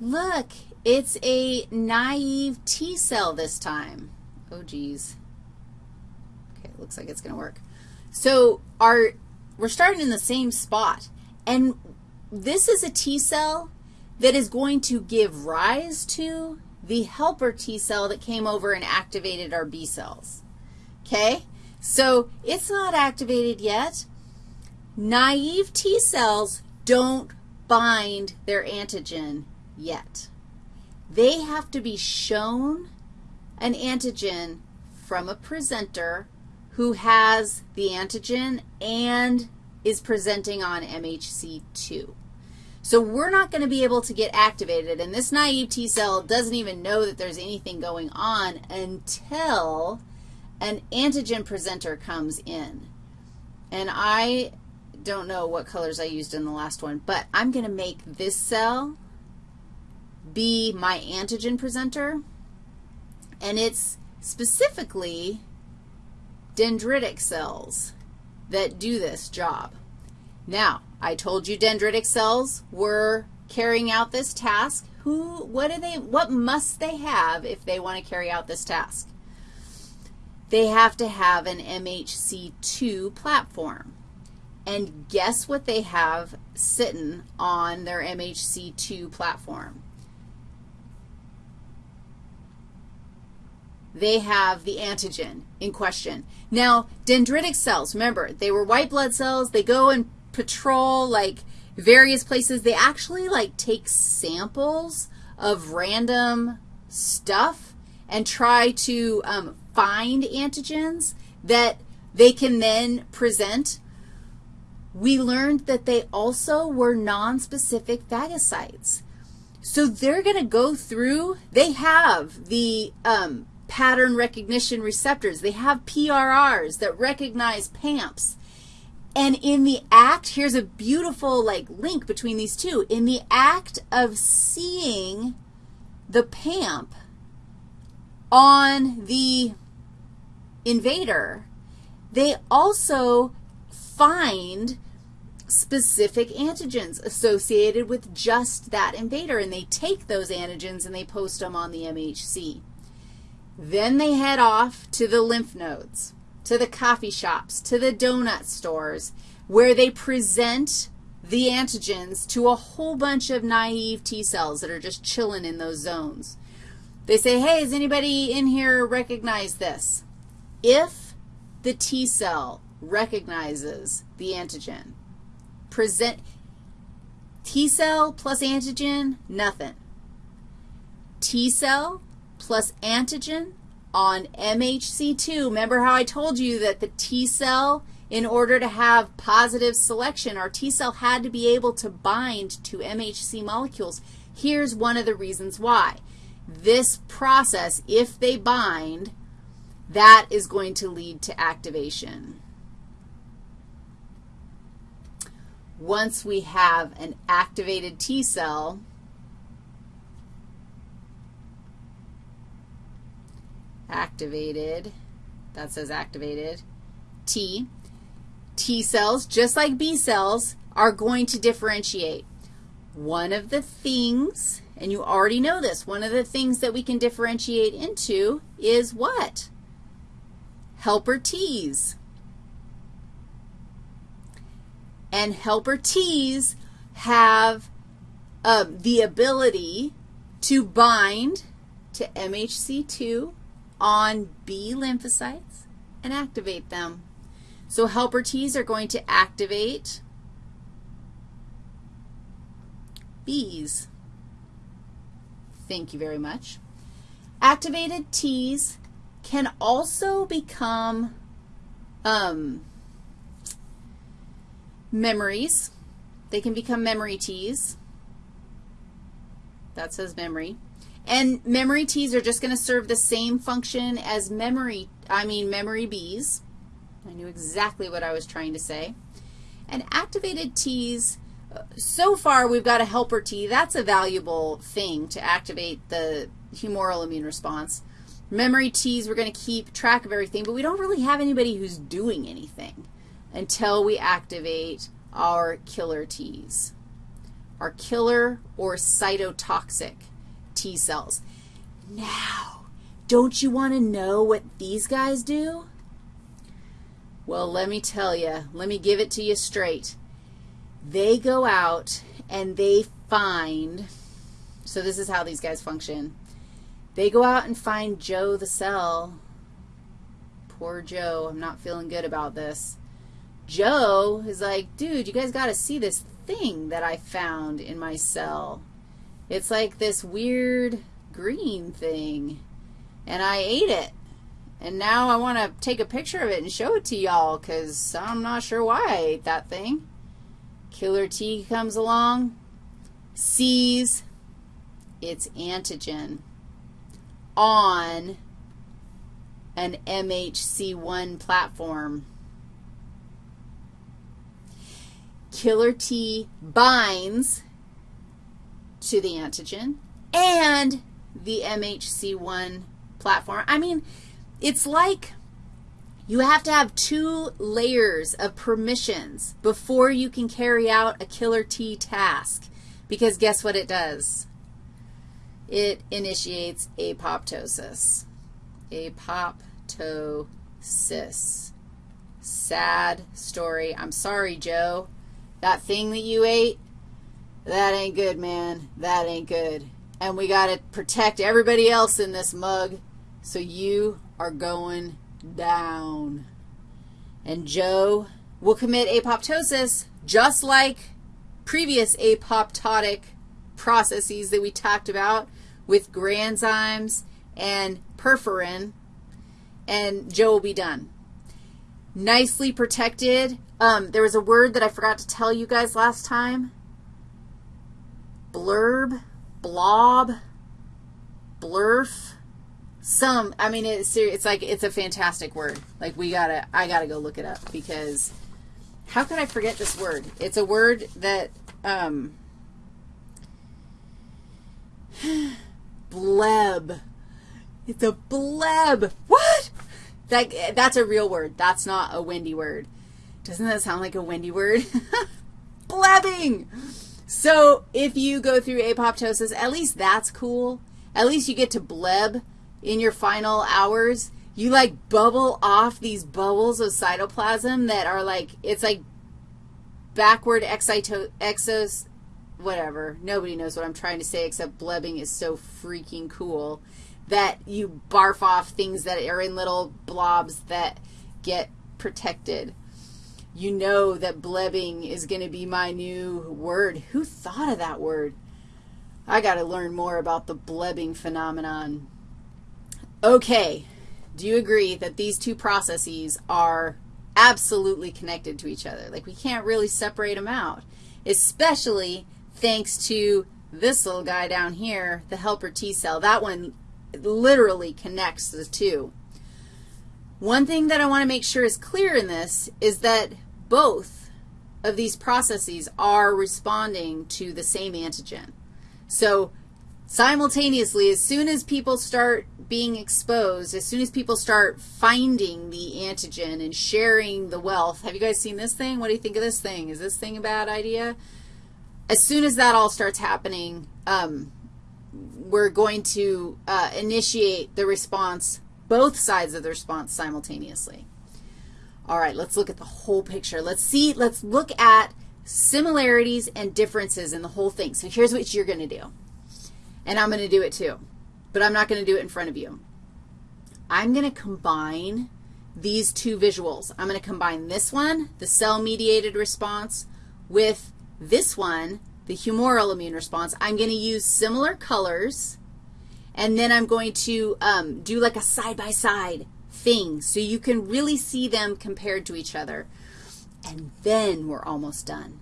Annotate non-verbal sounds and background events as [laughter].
Look, it's a naive T cell this time. Oh, geez. Okay, looks like it's going to work. So our, we're starting in the same spot. And this is a T cell that is going to give rise to the helper T cell that came over and activated our B cells. Okay? So it's not activated yet. Naive T cells don't bind their antigen yet. They have to be shown an antigen from a presenter who has the antigen and is presenting on MHC2. So we're not going to be able to get activated, and this naive T cell doesn't even know that there's anything going on until an antigen presenter comes in. And I don't know what colors I used in the last one, but I'm going to make this cell be my antigen presenter, and it's specifically dendritic cells that do this job. Now, I told you dendritic cells were carrying out this task. Who, what do they, what must they have if they want to carry out this task? They have to have an MHC2 platform. And guess what they have sitting on their MHC2 platform? They have the antigen in question. Now, dendritic cells, remember, they were white blood cells. They go and patrol, like, various places. They actually, like, take samples of random stuff and try to um, find antigens that they can then present. We learned that they also were nonspecific phagocytes. So they're going to go through, they have the um, pattern recognition receptors. They have PRRs that recognize PAMPs. And in the act, here's a beautiful, like, link between these two. In the act of seeing the PAMP on the invader, they also find specific antigens associated with just that invader, and they take those antigens and they post them on the MHC. Then they head off to the lymph nodes to the coffee shops, to the donut stores, where they present the antigens to a whole bunch of naive T cells that are just chilling in those zones. They say, hey, does anybody in here recognize this? If the T cell recognizes the antigen, present T cell plus antigen, nothing. T cell plus antigen, on MHC2. Remember how I told you that the T cell, in order to have positive selection, our T cell had to be able to bind to MHC molecules. Here's one of the reasons why. This process, if they bind, that is going to lead to activation. Once we have an activated T cell, activated, that says activated, T. T cells, just like B cells, are going to differentiate. One of the things, and you already know this, one of the things that we can differentiate into is what? Helper Ts. And helper Ts have uh, the ability to bind to MHC2 on B lymphocytes and activate them. So helper Ts are going to activate Bs. Thank you very much. Activated Ts can also become um, memories. They can become memory Ts. That says memory. And memory T's are just going to serve the same function as memory, I mean memory B's. I knew exactly what I was trying to say. And activated T's, so far we've got a helper T. That's a valuable thing to activate the humoral immune response. Memory T's, we're going to keep track of everything, but we don't really have anybody who's doing anything until we activate our killer T's. our killer or cytotoxic T cells. Now, don't you want to know what these guys do? Well, let me tell you. Let me give it to you straight. They go out and they find, so this is how these guys function. They go out and find Joe the cell. Poor Joe. I'm not feeling good about this. Joe is like, dude, you guys got to see this thing that I found in my cell. It's like this weird green thing, and I ate it. And now I want to take a picture of it and show it to y'all because I'm not sure why I ate that thing. Killer T comes along, sees its antigen on an MHC1 platform. Killer T binds to the antigen and the MHC1 platform. I mean, it's like you have to have two layers of permissions before you can carry out a killer T task because guess what it does? It initiates apoptosis. Apoptosis. Sad story. I'm sorry, Joe. That thing that you ate, that ain't good, man. That ain't good. And we got to protect everybody else in this mug, so you are going down. And Joe will commit apoptosis just like previous apoptotic processes that we talked about with granzymes and perforin, and Joe will be done. Nicely protected. Um, there was a word that I forgot to tell you guys last time. Blurb, blob, blurf. Some, I mean, it's, it's like, it's a fantastic word. Like, we got to, I got to go look it up because how could I forget this word? It's a word that, um, [sighs] bleb. It's a bleb. What? That, that's a real word. That's not a windy word. Doesn't that sound like a windy word? [laughs] Blebbing. So if you go through apoptosis, at least that's cool. At least you get to bleb in your final hours. You like bubble off these bubbles of cytoplasm that are like, it's like backward excito, exos, whatever. Nobody knows what I'm trying to say except blebbing is so freaking cool that you barf off things that are in little blobs that get protected. You know that blebbing is going to be my new word. Who thought of that word? I got to learn more about the blebbing phenomenon. Okay, do you agree that these two processes are absolutely connected to each other? Like we can't really separate them out, especially thanks to this little guy down here, the helper T cell. That one literally connects the two. One thing that I want to make sure is clear in this is that both of these processes are responding to the same antigen. So simultaneously, as soon as people start being exposed, as soon as people start finding the antigen and sharing the wealth, have you guys seen this thing? What do you think of this thing? Is this thing a bad idea? As soon as that all starts happening, um, we're going to uh, initiate the response, both sides of the response simultaneously. All right, let's look at the whole picture. Let's see, let's look at similarities and differences in the whole thing. So here's what you're going to do. And I'm going to do it too, but I'm not going to do it in front of you. I'm going to combine these two visuals. I'm going to combine this one, the cell-mediated response, with this one, the humoral immune response, I'm going to use similar colors, and then I'm going to um, do like a side-by-side -side thing so you can really see them compared to each other. And then we're almost done.